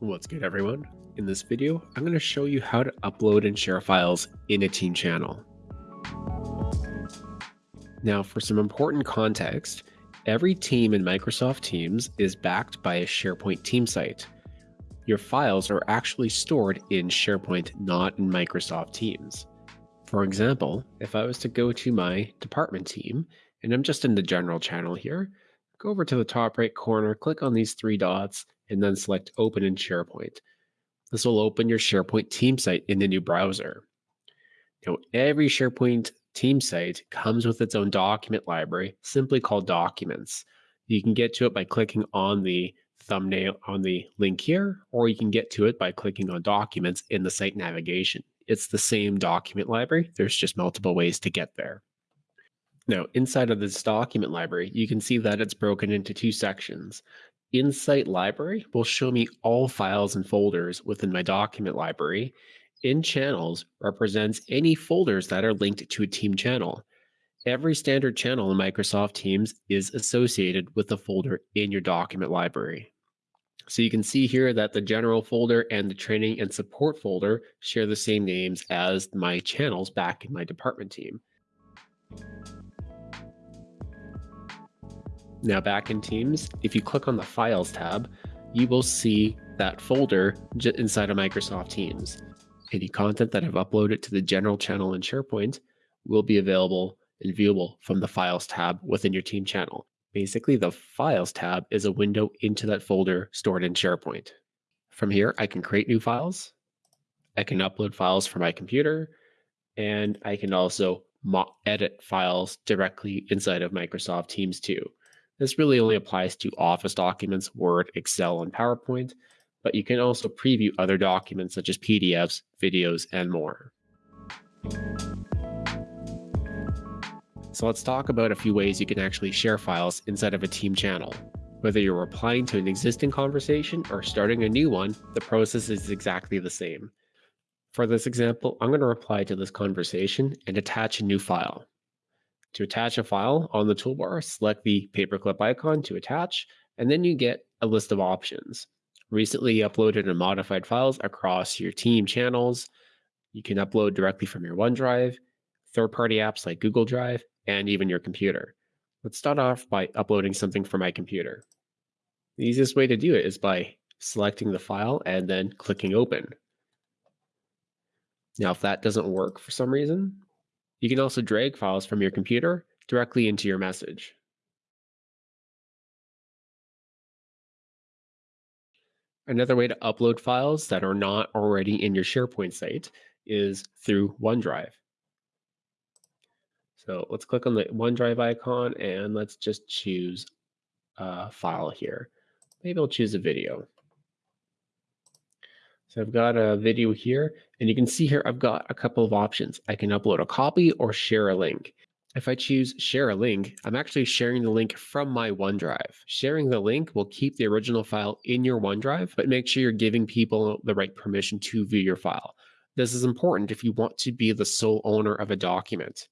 What's good everyone? In this video, I'm going to show you how to upload and share files in a team channel. Now for some important context, every team in Microsoft Teams is backed by a SharePoint team site. Your files are actually stored in SharePoint, not in Microsoft Teams. For example, if I was to go to my department team, and I'm just in the general channel here, go over to the top right corner, click on these three dots, and then select Open in SharePoint. This will open your SharePoint team site in the new browser. Now, every SharePoint team site comes with its own document library, simply called Documents. You can get to it by clicking on the thumbnail on the link here, or you can get to it by clicking on Documents in the site navigation. It's the same document library, there's just multiple ways to get there. Now, inside of this document library, you can see that it's broken into two sections. Insight Library will show me all files and folders within my document library. In Channels represents any folders that are linked to a team channel. Every standard channel in Microsoft Teams is associated with a folder in your document library. So you can see here that the general folder and the training and support folder share the same names as my channels back in my department team. Now back in Teams, if you click on the Files tab, you will see that folder inside of Microsoft Teams. Any content that I've uploaded to the general channel in SharePoint will be available and viewable from the Files tab within your team channel. Basically, the Files tab is a window into that folder stored in SharePoint. From here, I can create new files. I can upload files from my computer, and I can also edit files directly inside of Microsoft Teams too. This really only applies to Office documents, Word, Excel, and PowerPoint, but you can also preview other documents such as PDFs, videos, and more. So let's talk about a few ways you can actually share files inside of a team channel. Whether you're replying to an existing conversation or starting a new one, the process is exactly the same. For this example, I'm going to reply to this conversation and attach a new file. To attach a file on the toolbar, select the paperclip icon to attach, and then you get a list of options. Recently uploaded and modified files across your team channels. You can upload directly from your OneDrive, third-party apps like Google Drive, and even your computer. Let's start off by uploading something from my computer. The easiest way to do it is by selecting the file and then clicking open. Now, if that doesn't work for some reason, you can also drag files from your computer directly into your message. Another way to upload files that are not already in your SharePoint site is through OneDrive. So let's click on the OneDrive icon and let's just choose a file here. Maybe I'll choose a video. So I've got a video here and you can see here, I've got a couple of options. I can upload a copy or share a link. If I choose share a link, I'm actually sharing the link from my OneDrive. Sharing the link will keep the original file in your OneDrive, but make sure you're giving people the right permission to view your file. This is important if you want to be the sole owner of a document.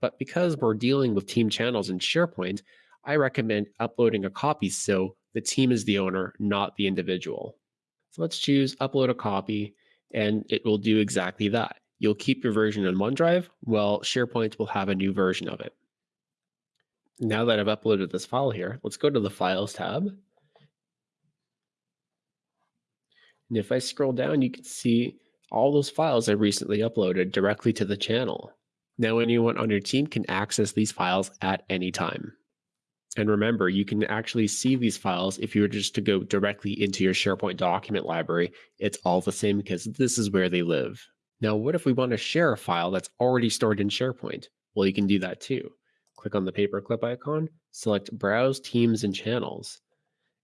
But because we're dealing with team channels in SharePoint, I recommend uploading a copy so the team is the owner, not the individual. So let's choose upload a copy and it will do exactly that. You'll keep your version in OneDrive while SharePoint will have a new version of it. Now that I've uploaded this file here, let's go to the Files tab. And if I scroll down, you can see all those files I recently uploaded directly to the channel. Now anyone on your team can access these files at any time. And remember, you can actually see these files if you were just to go directly into your SharePoint document library. It's all the same because this is where they live. Now, what if we want to share a file that's already stored in SharePoint? Well, you can do that too. Click on the paperclip icon, select Browse Teams and Channels.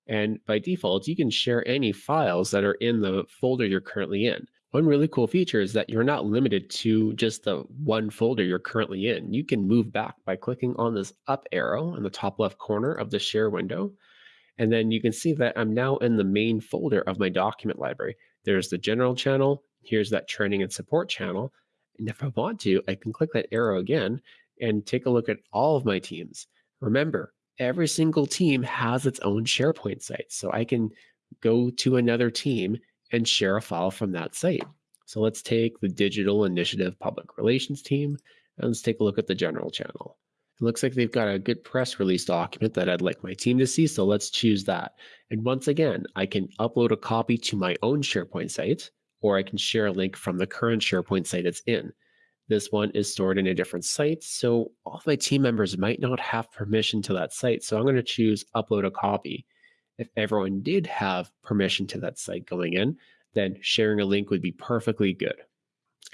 And by default, you can share any files that are in the folder you're currently in. One really cool feature is that you're not limited to just the one folder you're currently in. You can move back by clicking on this up arrow in the top left corner of the share window. And then you can see that I'm now in the main folder of my document library. There's the general channel. Here's that training and support channel. And if I want to, I can click that arrow again and take a look at all of my teams. Remember, every single team has its own SharePoint site. So I can go to another team and share a file from that site. So let's take the Digital Initiative Public Relations team and let's take a look at the general channel. It looks like they've got a good press release document that I'd like my team to see, so let's choose that. And once again, I can upload a copy to my own SharePoint site, or I can share a link from the current SharePoint site it's in. This one is stored in a different site, so all my team members might not have permission to that site. So I'm going to choose upload a copy. If everyone did have permission to that site going in, then sharing a link would be perfectly good.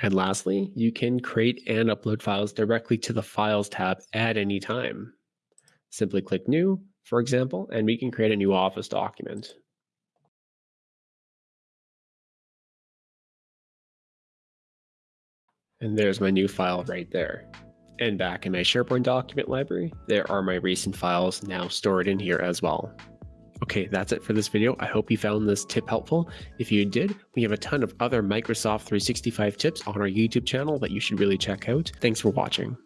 And lastly, you can create and upload files directly to the Files tab at any time. Simply click New, for example, and we can create a new Office document. And there's my new file right there. And back in my SharePoint document library, there are my recent files now stored in here as well. Okay, that's it for this video. I hope you found this tip helpful. If you did, we have a ton of other Microsoft 365 tips on our YouTube channel that you should really check out. Thanks for watching.